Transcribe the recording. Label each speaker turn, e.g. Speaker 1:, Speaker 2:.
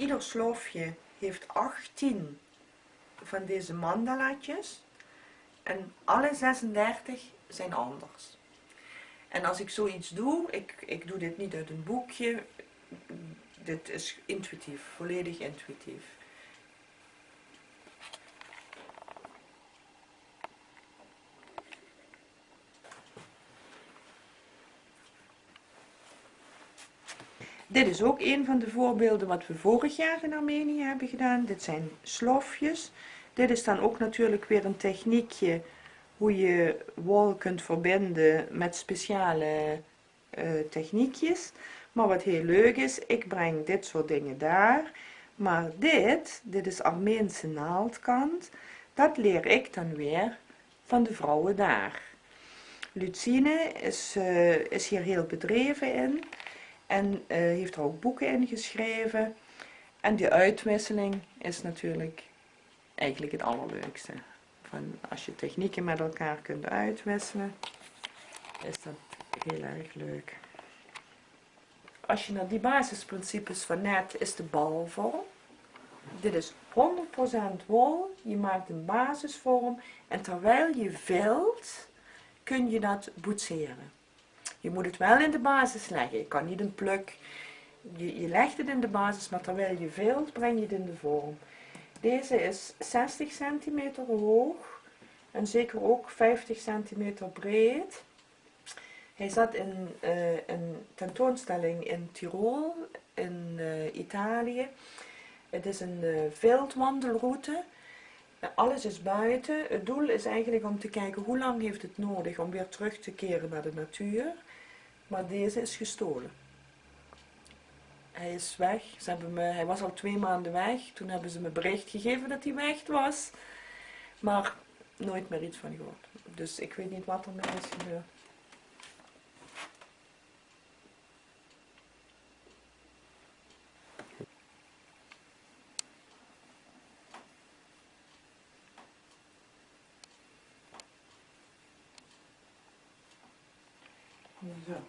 Speaker 1: ieder sloofje heeft 18 van deze mandalaatjes en alle 36 zijn anders. En als ik zoiets doe, ik, ik doe dit niet uit een boekje, dit is intuïtief, volledig intuïtief. Dit is ook een van de voorbeelden wat we vorig jaar in Armenië hebben gedaan. Dit zijn slofjes. Dit is dan ook natuurlijk weer een techniekje hoe je wol kunt verbinden met speciale uh, techniekjes. Maar wat heel leuk is, ik breng dit soort dingen daar. Maar dit, dit is Armeense naaldkant, dat leer ik dan weer van de vrouwen daar. Lucine is, uh, is hier heel bedreven in. En uh, heeft er ook boeken in geschreven. En die uitwisseling is natuurlijk eigenlijk het allerleukste. Van als je technieken met elkaar kunt uitwisselen, is dat heel erg leuk. Als je naar die basisprincipes van net is de balvorm. Dit is 100% wol. Je maakt een basisvorm. En terwijl je vult, kun je dat boetseren. Je moet het wel in de basis leggen. Je kan niet een pluk. Je, je legt het in de basis, maar terwijl je vult, breng je het in de vorm. Deze is 60 centimeter hoog en zeker ook 50 centimeter breed. Hij zat in uh, een tentoonstelling in Tirol, in uh, Italië. Het is een uh, veldwandelroute. Alles is buiten. Het doel is eigenlijk om te kijken hoe lang heeft het nodig om weer terug te keren naar de natuur. Maar deze is gestolen. Hij is weg. Ze hebben me, hij was al twee maanden weg. Toen hebben ze me bericht gegeven dat hij weg was. Maar nooit meer iets van gehoord. Dus ik weet niet wat er mee is gebeurd. 하면서